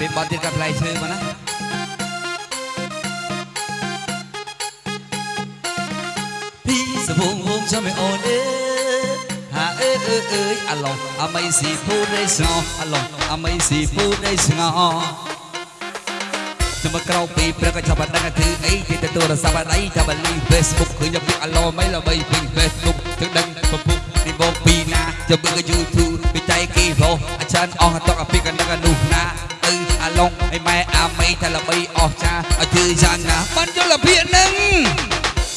ពេលបត់ទៀតកាត់ផ្លែឈើមកណាពីសវងវងចាំមិនអូនអើហាអើអើអើយអាឡងអមៃស៊ីពូដេស្ងអាឡងអមៃស៊ីពូដេស្ងចាំមកក្រោកពីព្រឹកក៏ចាប់បានដឹងថាអីទីទៅទូរស័ព្ទអីចាប់បានលី Facebook ឃើញតែពីអាឡងមិនល្បីពេញ Facebook ទៅដឹងពពុះពីបងពីណាចាំមើលក៏ YouTube ពីចៃគេរោអាចារ្យអស់តកពីកណ្ដឹងនោះណា អឺអាឡងឯម៉ែអាមីថាល្បីអស់ចាឲ្យធ្វើយ៉ាងណាបានយល់ភាកនឹង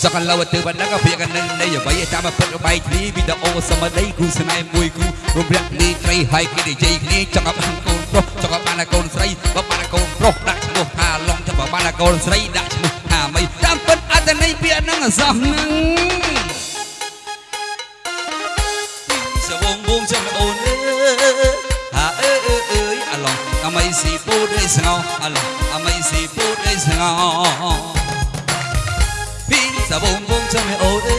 សកលវទៅបណ្ដឹងក៏ភាកនឹងនៃអ្វីតាមពិតបែកគ្នាវីដេអូសមដីគូស្នេហ៍មួយគូរំរាក់នេះត្រីហើយគេនិយាយគ្នាចង់ឲ្យបានកូនប្រុសចង់ឲ្យបានកូនស្រីបើបានកូនប្រុសដាក់ឈ្មោះថាឡងចាំបើបានកូនស្រីដាក់ឈ្មោះថាមីតាមពិតអត្តន័យពាក្យហ្នឹងអសោះហ្នឹងសវងវងចាំអូ ពូដេស្ងោអាឡងអមៃស៊ីពូដេស្ងោពីសាបងបងចាំអូអើ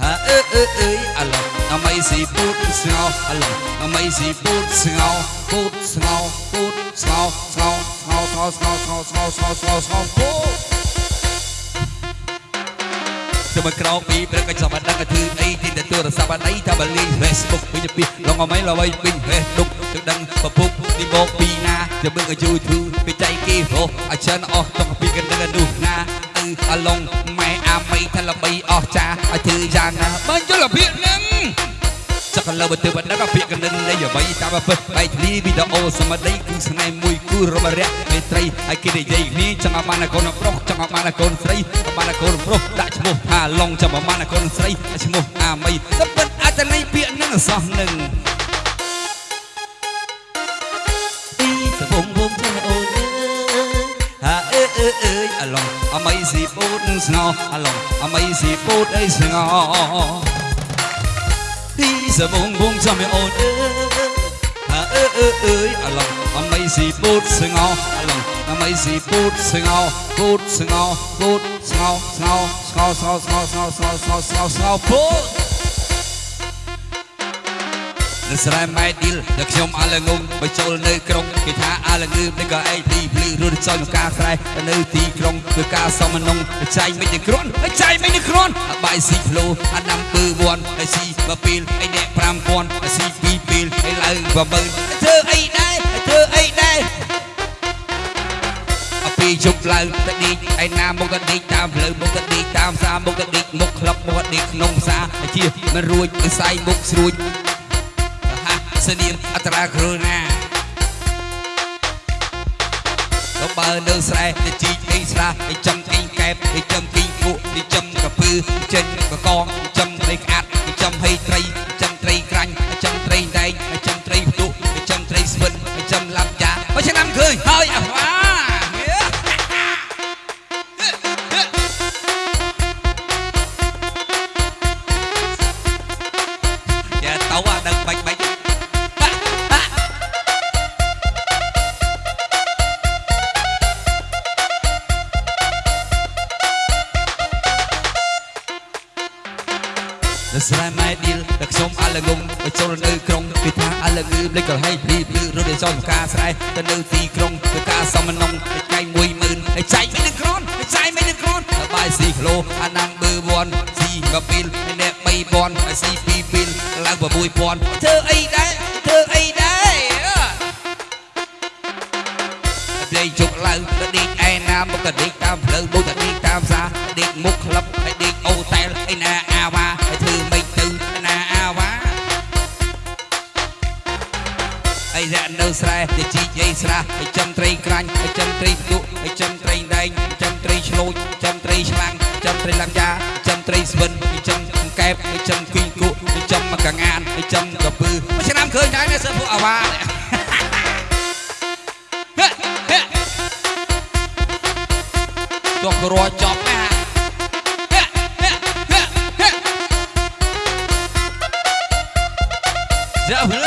ហាអើអើអើយអាឡងអមៃស៊ីពូតស្ងោអាឡងអមៃស៊ីពូតស្ងោពូតស្ងោពូតស្ងោស្ងោស្ងោស្ងោស្ងោស្ងោស្ងោស្ងោស្ងោស្ងោពូតចាំមកក្រោកពីព្រឹកក៏ចាំបានដឹងថាធ្វើអីទីទៅទូរស័ព្ទអីថាបើលេង Facebook វិញពីឡងអមៃល្បីពេញ Facebook ទៅដឹងពពុកនេះមកពីណាចាំមើលក៏ YouTube ពីចៃគេរស់អាចារ្យអស់តកពីកណ្ដឹងនោះណាអឺអាឡងម៉ែអាមីថាល្បីអស់ចាឲ្យធ្វើយ៉ាងណាបើយល់ភាកនឹងចកលើបើទៅបណ្ដឹងពាក្យកណ្ដឹងនៃអ្វីតាមពិតបែកគ្នាវីដេអូសមដីគូស្នេហ៍មួយគូរមរៈមេត្រីហើយគេនិយាយគ្នាចង់ឲ្យបានកូនប្រុសចង់ឲ្យបានកូនស្រីបានកូនប្រុសដាក់ឈ្មោះថាឡងចាំឲ្យបានកូនស្រីឈ្មោះអាមីតែពិតអត្តន័យពាក្យនឹងអសោះនឹង ហាអើអើអើយអាឡងអមីស៊ីពូតស្ងោអាឡងអមីស៊ីពូតអីស្ងោពីសបងបងចាំអូនអើហាអើអើអើយអាឡងអមៃស៊ីពូតស្ងោអាឡង នឹងស្រែម៉ែឌីលតែខ្ញុំអាលងងបើចូលនៅក្រុងគេថាអាលងឺនេះក៏ឯងទីភ្លឺរួចចោលមកការស្រែនៅទីក្រុងធ្វើការសមនងចៃមិនតែគ្រាន់ចៃមិនតែគ្រាន់អាបាយស៊ីផ្លូអាដាំពើវ័នអាស៊ីមកពេលឯអ្នក5000អាស៊ីពីរពេលឯឡើង10000ធ្វើអីដែរធ្វើអីដែរអពីជុំឡើងតដេកឯណាមកតដេកតាមផ្លូវមកតដេកតាមផ្សារមកតដេកមុខក្លឹបមកតដេកក្នុងផ្សារជាមិនរួចវិស័យមុខស្រួច សនាមអត្រាគ្រូណាទៅបើនៅស្រែទៅជីកអីស្រះទៅចំអីកែបទៅចំគីងគក់ទៅចំកពើចេញកកងទៅចំត្រីក្អាត់ទៅចំហេត្រីទៅចំត្រីក្រា ស្រែម៉ែឌីលតែខ្ញុំអាលងងទៅចូលនៅក្រុងគេថាអាលងឺលេចក៏ហេភ្លីភ្លឺរត់ទៅចោលការស្រែទៅនៅទីក្រុងទៅការសំណងទៅចៃ10000ទៅចៃមិននឹងក្រនទៅចៃមិននឹងក្រនបាយស៊ីគីឡូអាណាំបឺវ័នស៊ីមកពីលអ្នក3000ហើយស៊ី2ពីលឡើង6000ធ្វើអីដែរធ្វើអីដែរដេកជុកឡើងទៅដេកឯណាមកក៏ដេកតាមផ្លូវមកក៏ដេកតាមផ្សារដេកមុខក្លឹប អីរ៉ានៅស្រែទៅជីកអីស្រះអីចំត្រីក្រាញ់អីចំត្រីផ្ទុកអីចំត្រីដែងចំត្រីឆ្លូចចំត្រីឆ្លាំងចំត្រីឡាំយ៉ាចំត្រីស្វិនអីចំកែបអីចំគីងគក់អីចំកងានអីចំកពឺមួយឆ្នាំឃើញដែរណាសើពួកអាវ៉ាទោះក៏រត់ចប់ណាយ៉ា